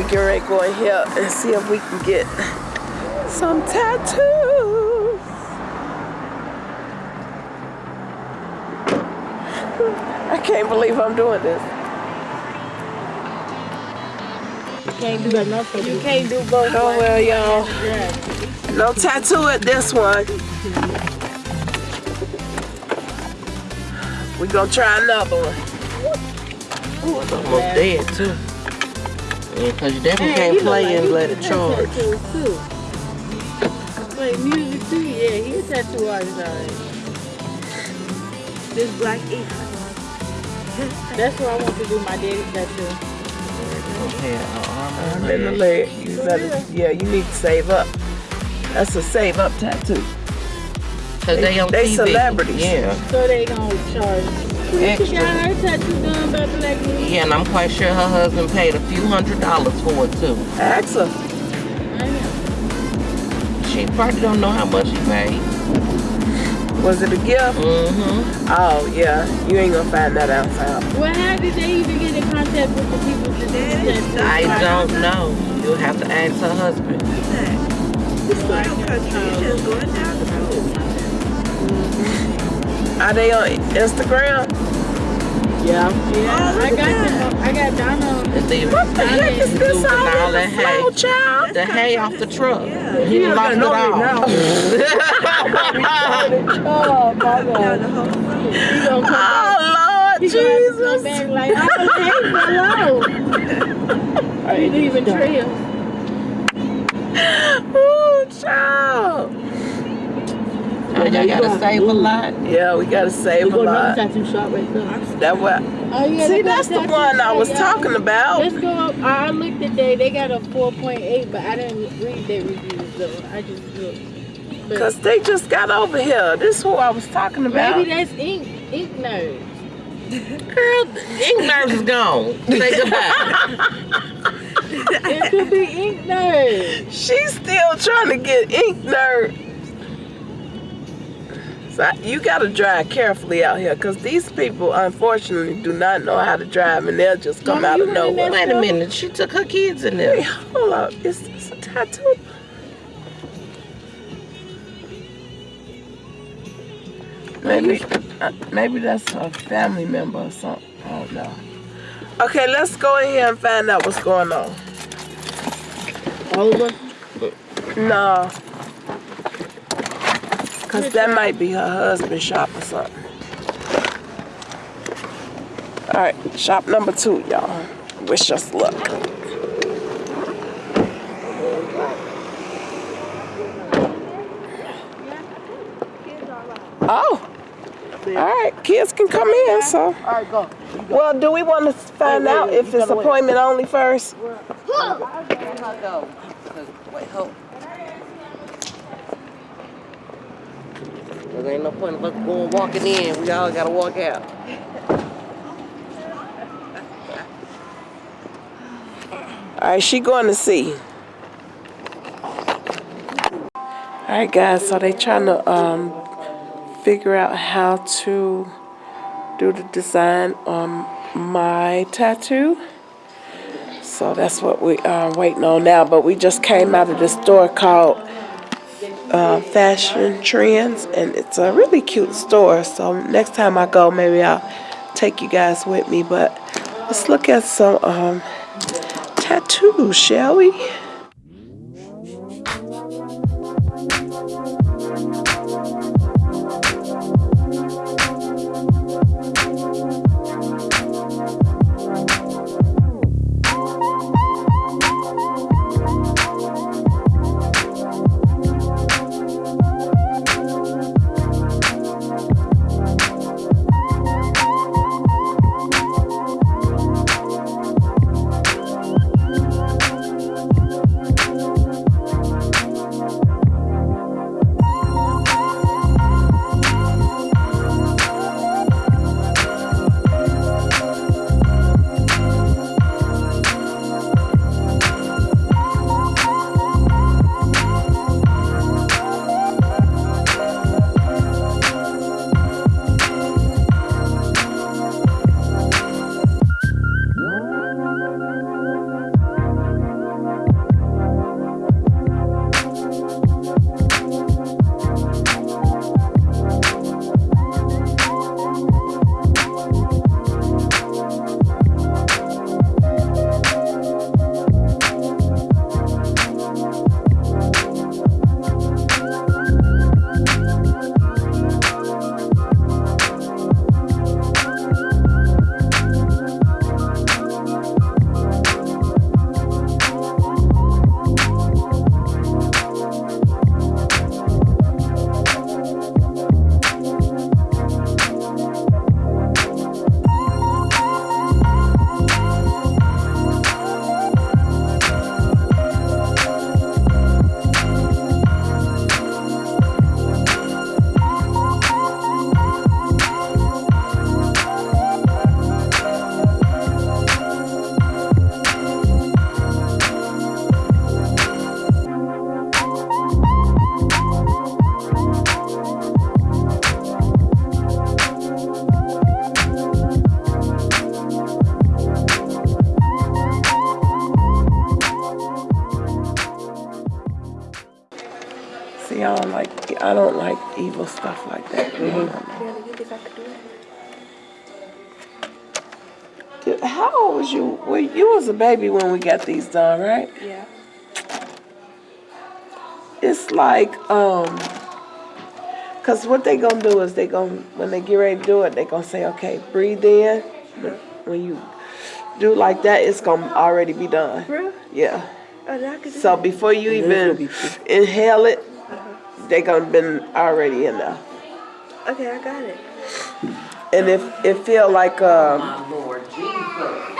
Alright, y'all, we get ready to go in here and see if we can get some tattoos. I can't believe I'm doing this. You can't do nothing. You can't do both. Oh well, y'all. No tattoo at this one. We gonna try another one. Ooh, it's almost dead too. Yeah, cause you definitely can't play and let it charge. Too. Play music too. Yeah, he's a tattoo artist. Alright. This black ink. That's what I want to do. My daddy's tattoo. Yeah, I'm in the leg. You better, yeah, you need to save up. That's a save up tattoo. Cause they, on They TV. celebrities. Yeah. So they gonna charge. She Extra. got her tattoo done by black ink. Yeah, and I'm quite sure her husband paid a few hundred dollars for it too. Ask her. I know. She probably don't know how much he paid. Was it a gift? Mm-hmm. Oh yeah, you ain't gonna find that out. Out. Well, how did they even get in contact with the people that did the tattoo? I don't know. You'll have to ask her husband. Are they on Instagram? Yeah, oh, I got them. I got Donna. The, What the heck is this all in the flow, hay. child? The hay off the truck. Yeah. He lost it all. Oh, my God. He gonna come back. Oh Lord He gonna have to come Jesus! back like, oh, hello. I didn't even trail. Ooh, child. Oh, y'all gotta save a lot. Yeah, we gotta save a Go to another lot. tattoo shop right there. That what? Oh, yeah, See, that's the tattoo one I was yeah. talking about. Let's go up. I looked today. They got a 4.8, but I didn't read their reviews though. I just looked. But Cause they just got over here. This is who I was talking about. maybe that's ink, ink nerds. Girl, ink nerves is gone. Say goodbye. It could be ink nerds. She's still trying to get ink nerd. I- you gotta drive carefully out here, cause these people unfortunately do not know how to drive, and they'll just come Mama, out of nowhere. Wait a minute. She took her kids in there. hold up, is this a tattoo? Maybe, uh, maybe that's a family member or something. I don't know. Okay, let's go in here and find out what's going on. Us. No. Cause that might be her husband's shop or something. Alright, shop number two, y'all. Wish us luck. Oh. Alright, kids can come in, so. All right, go. Well, do we want to find Wait, wait, out if it's wait. appointment only first? Cause ain't no point of us going walking in. We all gotta walk out. Alright, she going to see. Alright guys, so they trying to um figure out how to do the design on my tattoo. So that's what we are waiting on now. But we just came out of the store called uh, Fashion Trends, and it's a really cute store. So next time I go, maybe I'll take you guys with me. But let's look at some um, tattoos, shall we? Evil stuff like that. Really, you think I could do it? How old was you? Well, you was a baby when we got these done, right? Yeah. It's like, um, cause what they gonna do is they gonna, when they get ready to do it, they gonna say, okay, breathe in. But When you do like that, it's gonna already be done. Real? Yeah. Oh, then I could do So before you even inhale it, they gonna been already in there. Okay, I got it. And if it feel like, um, My Lord Jesus.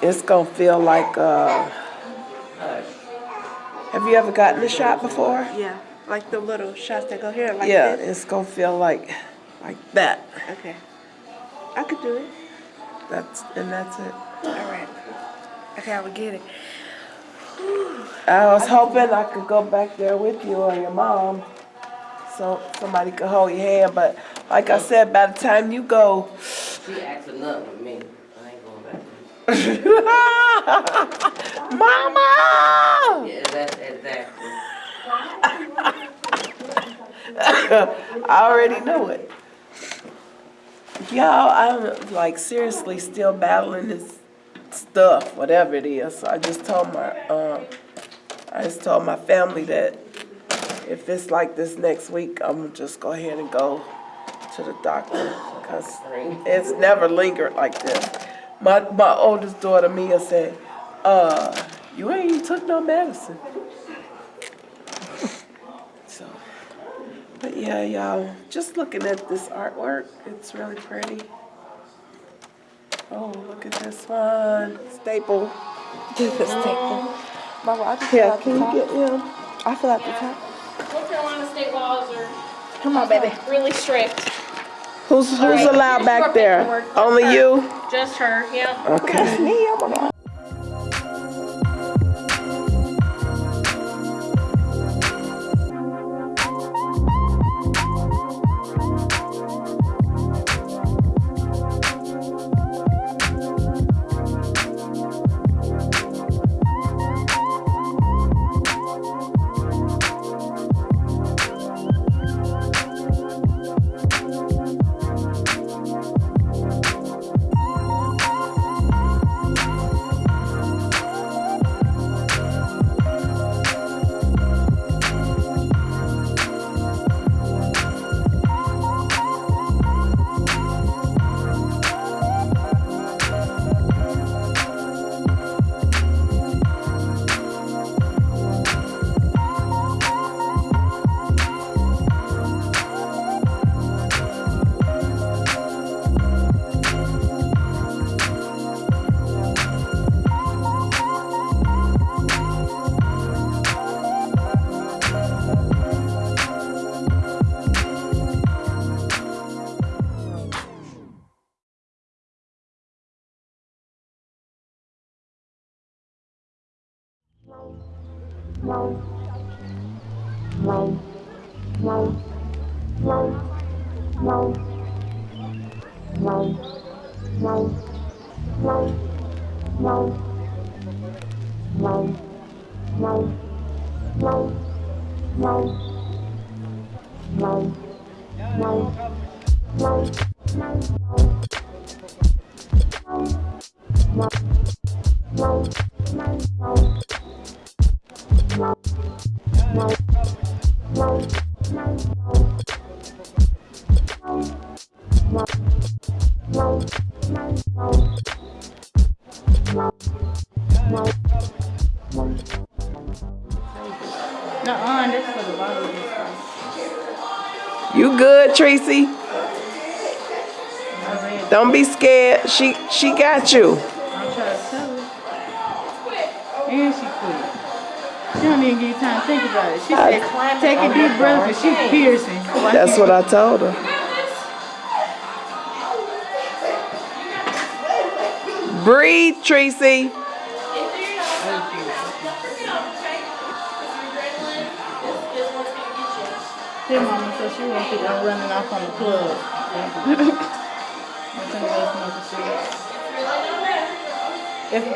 It's gonna feel like, uh, have you ever gotten a shot before? Yeah, like the little shots that go here, like Yeah, this. it's gonna feel like, like that. Okay. I could do it. That's, and that's it. All right. Okay, I would get it. I was hoping I could go back there with you or your mom, so somebody could hold your hand, but like I said, by the time you go, She acting up with me. I ain't going back. Mama! Yeah, that's exactly. I already know it. Y'all, I'm like seriously still battling this stuff, whatever it is. So I just told my, um, I just told my family that if it's like this next week, I'm gonna just go ahead and go to the doctor because it's never lingered like this. My my oldest daughter Mia said, "Uh, you ain't took no medicine." But yeah, y'all, just looking at this artwork, it's really pretty. Oh, look at this one, staple. Staple. Mama, I just Yeah, can you like get him? I feel like the top. North Carolina state laws are Come on, baby. really strict. Who's, who's right, allowed back there? Only Her. you? Just her, yeah. Okay. Me, I'm lâu lâu lâu lâu lâu lâu lâu lâu lâu lâu lâu lâu lâu Tracy? Don't be scared. She she got you. I'm trying to tell her. And she quit. She don't even give you time to think about it. She said, take a deep breath and she piercing. Why That's what I told her. Breathe, Tracy. Mama said she won't think I'm running off on the club. finna go smoke a cigarette. If,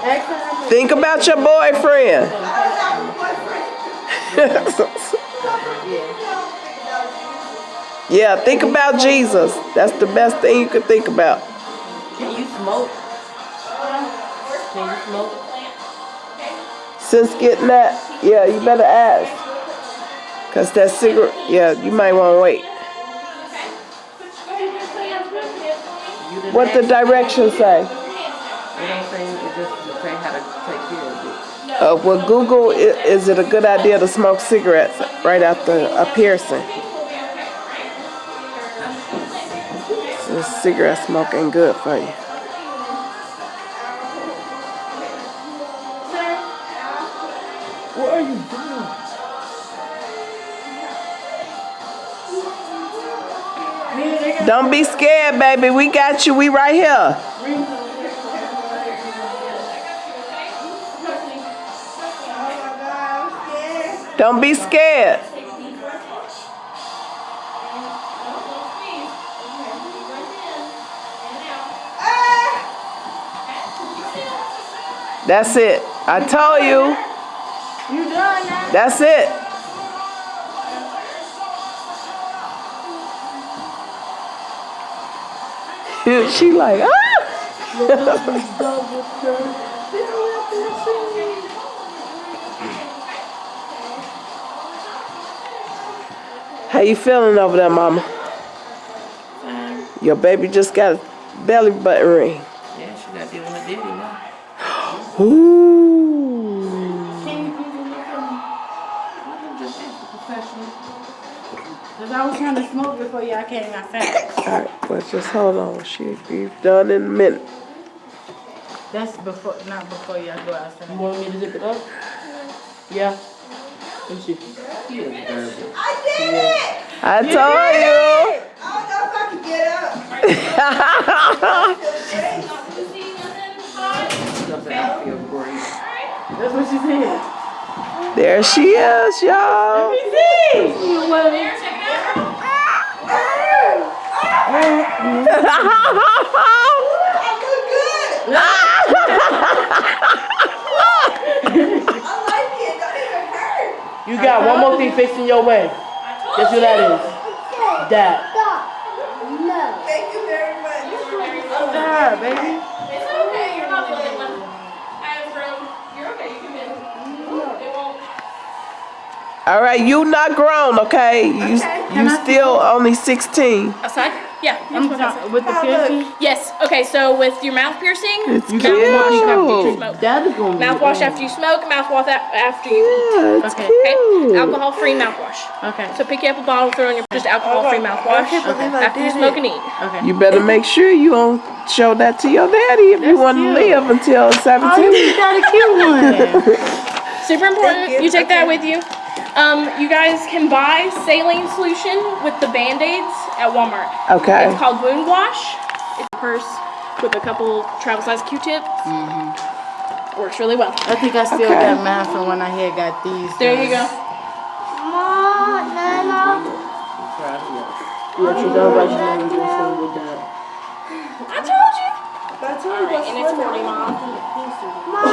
ask her how much. Think about your boyfriend. yeah, think about Jesus. That's the best thing you could think about. Can you smoke? Can you smoke? Since getting that, yeah, you better ask. Cause that cigarette, yeah, you might want to wait. What the directions say? It don't say, it just say how to take care of it. Uh, well, Google, is it a good idea to smoke cigarettes right after a piercing? So cigarette smoking good for you. Don't be scared, baby. We got you. We right here. Don't be scared. That's it. I told you. You done now? That's it. She like, ah! How you feeling over there, mama? Your baby just got a belly button ring. Yeah, she got to deal with her daddy now. Ooh. Can you please look at me? Just ask professional. Cause I was trying to smoke before y'all came outside. All right, well, just hold on. She be done in a minute. That's before, not before y'all go You want me to zip it up? Yeah. Let me see. He is dirty. I told you. Something I feel great. That's what she said. There she is, y'all. You got one more thing facing your way. Guess who that is? That. Thank you very much. Baby. It's okay, you're not the only one. I have room. You're okay, you can in. It won't. All right, you not grown, okay? You you still only 16. Outside? Yeah. I'm talking with the piercing. Yes. Okay. So with your mouth piercing, It's You got one more thing after you smoke. That is gonna be. mouthwash after you smoke, mouthwash after you eat. Yeah, it's Okay. Okay. Alcohol-free mouthwash. Okay. So pick you up a bottle, throw in your just alcohol-free mouthwash after you smoke and eat. Okay. You better make sure you don't show that to your daddy if you want to live until Oh, 17. you got a cute one. Super important. You take that with you. Um, you guys can buy saline solution with the band-aids at Walmart. Okay. It's called Wound Wash. It's a purse with a couple travel-size Q-tips. Mhm. Works really well. I think I still Okay. got mine from when I had got these. There you go. Yeah, she done right. She know you doing something with that. I told you. Alright, and it's 40, Mom.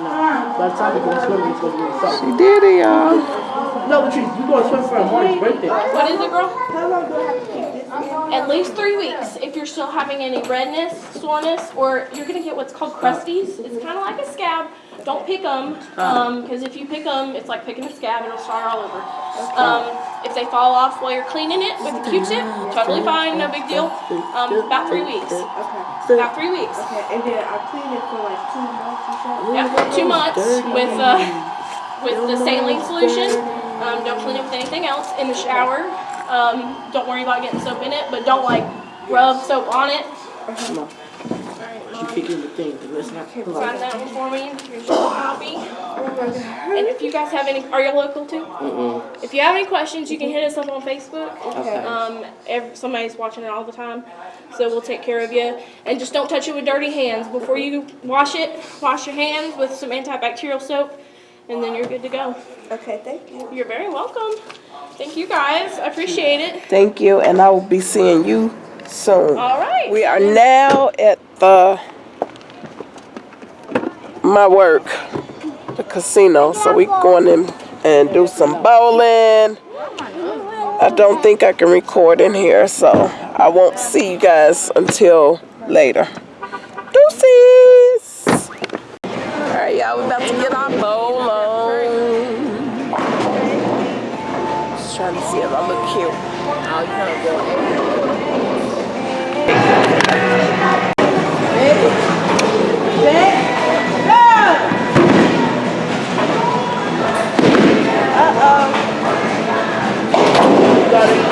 No. By the time you go swimming, it's gonna be in summer. She did it, y'all. No, Latrice, we going to swim for a Marty's birthday. What is it, girl? At least three weeks. If you're still having any redness, soreness, or you're gonna get what's called crusties. It's kind of like a scab. Don't pick them, um, because if you pick them, it's like picking a scab. It'll start all over. Um, if they fall off while you're cleaning it with a Q-tip, totally fine, no big deal. Um, about three weeks. About three weeks. Okay, and then I clean it for like two months or something. Yeah, two months with uh, with the saline solution. Um, don't clean it with anything else in the shower. Um, don't worry about getting soap in it, but don't like rub soap on it. She kicking the thing. Let's not pull Sign out. that one for me. Here's your copy. And if you guys have any, are you local too? Mm-mm. If you have any questions, you can hit us up on Facebook. Okay. Um, ev somebody's watching it all the time, so we'll take care of you. And just don't touch it with dirty hands. Before you wash it, wash your hands with some antibacterial soap, and then you're good to go. Okay, thank you. You're very welcome. Thank you guys. I appreciate it. Thank you, and I will be seeing you soon. All right. We are now at the my work, the casino. So we going in and do some bowling. I don't think I can record in here, so I won't see you guys until later. Deuces! Alright, y'all, we about to get our bowl on. Just trying to see if I look cute. Oh, you go got it.